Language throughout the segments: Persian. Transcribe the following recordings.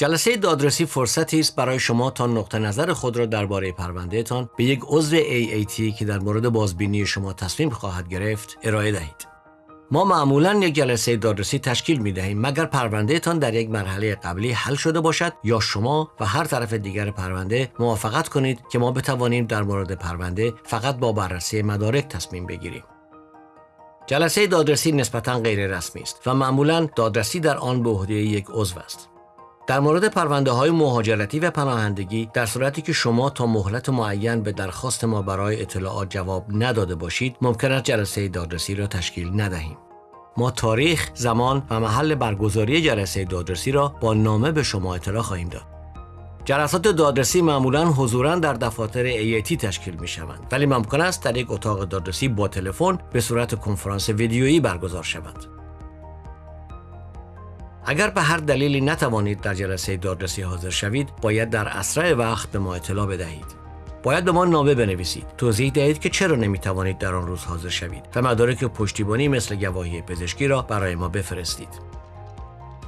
جلسه دادرسی فرصتی است برای شما تا نقطه نظر خود را درباره پروندهتان به یک عضو AAT که در مورد بازبینی شما تصمیم خواهد گرفت ارائه دهید. ما معمولا یک جلسه دادرسی تشکیل می دهیم مگر پروندهتان در یک مرحله قبلی حل شده باشد یا شما و هر طرف دیگر پرونده موافقت کنید که ما بتوانیم در مورد پرونده فقط با بررسی مدارک تصمیم بگیریم. جلسه دادرسی نسبتا غیر رسمی است و معمولا دادرسی در آن به عهده یک عضو است. در مورد پرونده های مهاجرتی و پناهندگی در صورتی که شما تا مهلت معین به درخواست ما برای اطلاعات جواب نداده باشید ممکن است جلسه دادرسی را تشکیل ندهیم ما تاریخ، زمان و محل برگزاری جلسه دادرسی را با نامه به شما اطلاع خواهیم داد. جلسات دادرسی معمولا حضورا در دفاتر ایتی تشکیل می شوند ولی ممکن است در یک اتاق دادرسی با تلفن به صورت کنفرانس ویدیویی برگزار شود. اگر به هر دلیلی نتوانید در جلسه دادرسی حاضر شوید باید در اسرع وقت به ما اطلاع بدهید. باید به ما نامه بنویسید. توضیح دهید که چرا نمی‌توانید در آن روز حاضر شوید و مدارک پشتیبانی مثل گواهی پزشکی را برای ما بفرستید.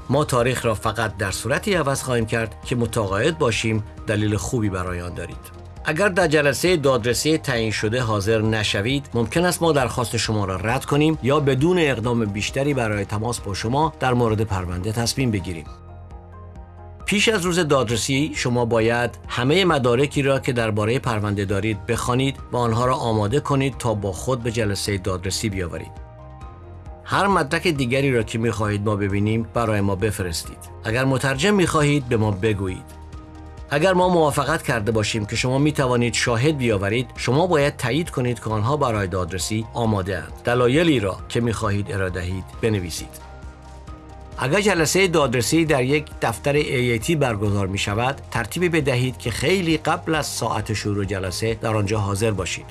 ما تاریخ را فقط در صورتی عوض خواهیم کرد که متقاعد باشیم دلیل خوبی برای آن دارید. اگر در جلسه دادرسی تعیین شده حاضر نشوید ممکن است ما درخواست شما را رد کنیم یا بدون اقدام بیشتری برای تماس با شما در مورد پرونده تصمیم بگیریم. پیش از روز دادرسی شما باید همه مدارکی را که درباره پرونده دارید بخوانید و آنها را آماده کنید تا با خود به جلسه دادرسی بیاورید. هر مدرک دیگری را که می خواهید ما ببینیم برای ما بفرستید. اگر مترجم می خواهید به ما بگویید. اگر ما موافقت کرده باشیم که شما می توانید شاهد بیاورید شما باید تایید کنید که آنها برای دادرسی آماده اند. دلایلی را که می خواهید ارائه دهید بنویسید. اگر جلسه دادرسی در یک دفتر ایتی برگزار می شود ترتیبی بدهید که خیلی قبل از ساعت شروع جلسه در آنجا حاضر باشید.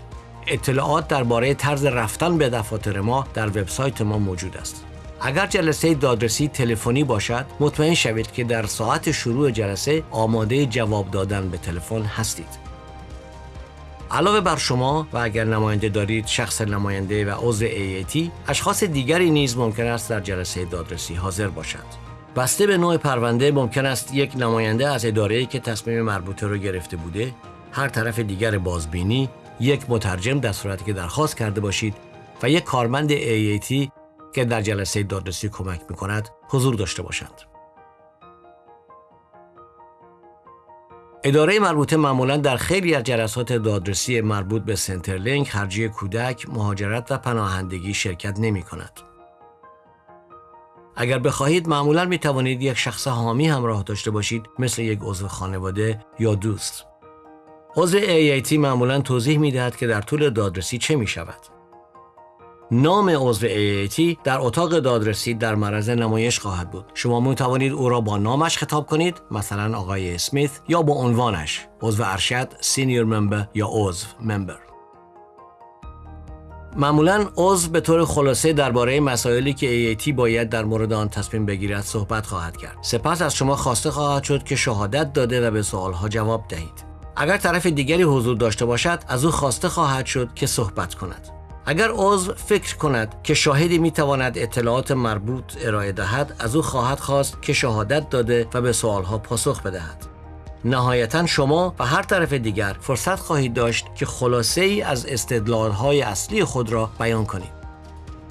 اطلاعات درباره طرز رفتن به دفاتر ما در وبسایت ما موجود است. اگر جلسه دادرسی تلفنی باشد مطمئن شوید که در ساعت شروع جلسه آماده جواب دادن به تلفن هستید. علاوه بر شما و اگر نماینده دارید شخص نماینده و عضو AAT اشخاص دیگری نیز ممکن است در جلسه دادرسی حاضر باشند. بسته به نوع پرونده ممکن است یک نماینده از اداره‌ای که تصمیم مربوطه را گرفته بوده هر طرف دیگر بازبینی یک مترجم در صورتی که درخواست کرده باشید و یک کارمند AAT که در جلسه دادرسی کمک می کند حضور داشته باشند. اداره مربوطه معمولا در خیلی از جلسات دادرسی مربوط به سنترلینک، خرجی کودک، مهاجرت و پناهندگی شرکت نمی کند. اگر بخواهید معمولا می توانید یک شخص حامی همراه داشته باشید مثل یک عضو خانواده یا دوست. عضو AIT معمولا توضیح می دهد که در طول دادرسی چه می شود. نام عضو AAT در اتاق دادرسی در معرض نمایش خواهد بود. شما می توانید او را با نامش خطاب کنید مثلا آقای اسمیت یا با عنوانش. عضو ارشد سینیر ممبر یا عضو ممبر. معمولا عضو به طور خلاصه درباره مسائلی که AAT باید در مورد آن تصمیم بگیرد صحبت خواهد کرد. سپس از شما خواسته خواهد شد که شهادت داده و به سوالها جواب دهید. اگر طرف دیگری حضور داشته باشد از او خواسته خواهد شد که صحبت کند. اگر عضو فکر کند که شاهدی می تواند اطلاعات مربوط ارائه دهد از او خواهد خواست که شهادت داده و به سوالها پاسخ بدهد. نهایتا شما و هر طرف دیگر فرصت خواهید داشت که خلاصه ای از استدلال های اصلی خود را بیان کنید.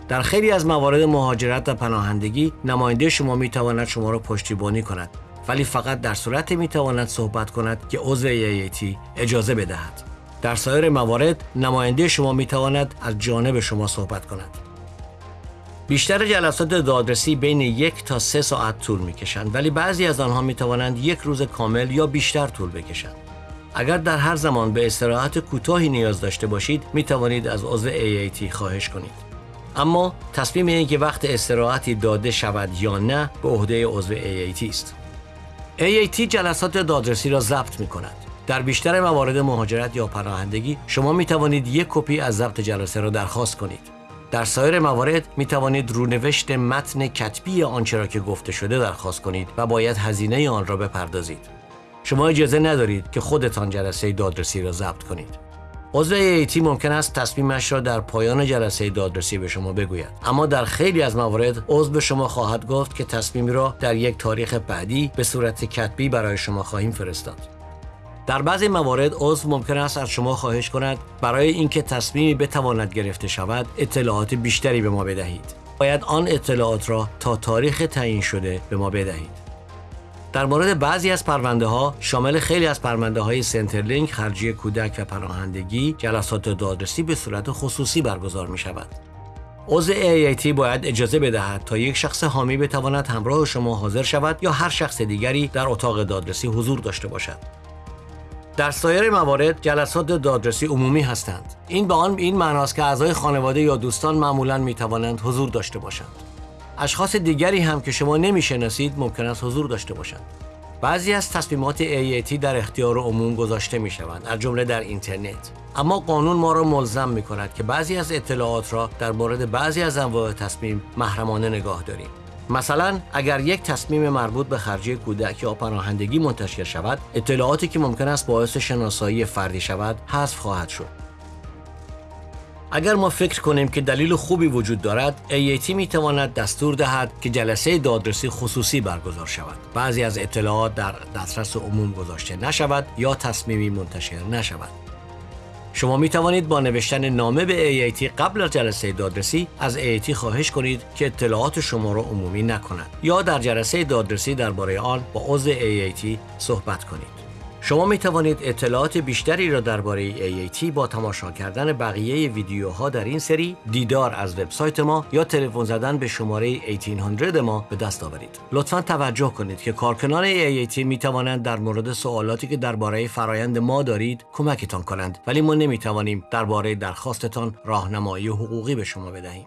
در خیلی از موارد مهاجرت و پناهندگی نماینده شما می تواند شما را پشتیبانی کند ولی فقط در صورت می تواند صحبت کند که عضو ایتی اجازه بدهد. در سایر موارد نماینده شما می تواند از جانب شما صحبت کند. بیشتر جلسات دادرسی بین یک تا سه ساعت طول می کشند ولی بعضی از آنها می توانند یک روز کامل یا بیشتر طول بکشند. اگر در هر زمان به استراحت کوتاهی نیاز داشته باشید می توانید از عضو AAT خواهش کنید. اما تصمیم این که وقت استراحتی داده شود یا نه به عهده عضو AAT است. AAT جلسات دادرسی را ضبط می کند. در بیشتر موارد مهاجرت یا پناهندگی شما می توانید یک کپی از ضبط جلسه را درخواست کنید. در سایر موارد می توانید رونوشت متن کتبی آنچه را که گفته شده درخواست کنید و باید هزینه آن را بپردازید. شما اجازه ندارید که خودتان جلسه دادرسی را ضبط کنید. عضو ایتی ممکن است تصمیمش را در پایان جلسه دادرسی به شما بگوید اما در خیلی از موارد عضو به شما خواهد گفت که تصمیمی را در یک تاریخ بعدی به صورت کتبی برای شما خواهیم فرستاد در بعضی موارد عضو ممکن است از شما خواهش کند برای اینکه تصمیمی بتواند گرفته شود اطلاعات بیشتری به ما بدهید باید آن اطلاعات را تا تاریخ تعیین شده به ما بدهید در مورد بعضی از پرونده ها شامل خیلی از پرونده های سنترلینک خرجی کودک و پناهندگی جلسات دادرسی به صورت خصوصی برگزار می شود. عضو AIT باید اجازه بدهد تا یک شخص حامی بتواند همراه شما حاضر شود یا هر شخص دیگری در اتاق دادرسی حضور داشته باشد. در سایر موارد جلسات دادرسی عمومی هستند. این به آن این معناست که اعضای خانواده یا دوستان معمولا می توانند حضور داشته باشند. اشخاص دیگری هم که شما نمی‌شناسید ممکن است حضور داشته باشند. بعضی از تصمیمات AAT در اختیار عموم گذاشته می شوند از جمله در اینترنت اما قانون ما را ملزم می کند که بعضی از اطلاعات را در مورد بعضی از انواع تصمیم محرمانه نگاه داریم مثلا اگر یک تصمیم مربوط به خرجی کودک یا پناهندگی منتشر شود اطلاعاتی که ممکن است باعث شناسایی فردی شود حذف خواهد شد. اگر ما فکر کنیم که دلیل خوبی وجود دارد AAT می تواند دستور دهد که جلسه دادرسی خصوصی برگزار شود. بعضی از اطلاعات در دسترس عموم گذاشته نشود یا تصمیمی منتشر نشود. شما می توانید با نوشتن نامه به AAT قبل از جلسه دادرسی از AAT خواهش کنید که اطلاعات شما را عمومی نکند یا در جلسه دادرسی درباره آن با عضو AAT صحبت کنید. شما می توانید اطلاعات بیشتری را درباره AAT با تماشا کردن بقیه ویدیوها در این سری دیدار از وبسایت ما یا تلفن زدن به شماره 1800 ما به دست آورید. لطفا توجه کنید که کارکنان AAT می توانند در مورد سوالاتی که درباره فرایند ما دارید کمکتان کنند ولی ما نمی توانیم درباره درخواستتان راهنمایی حقوقی به شما بدهیم.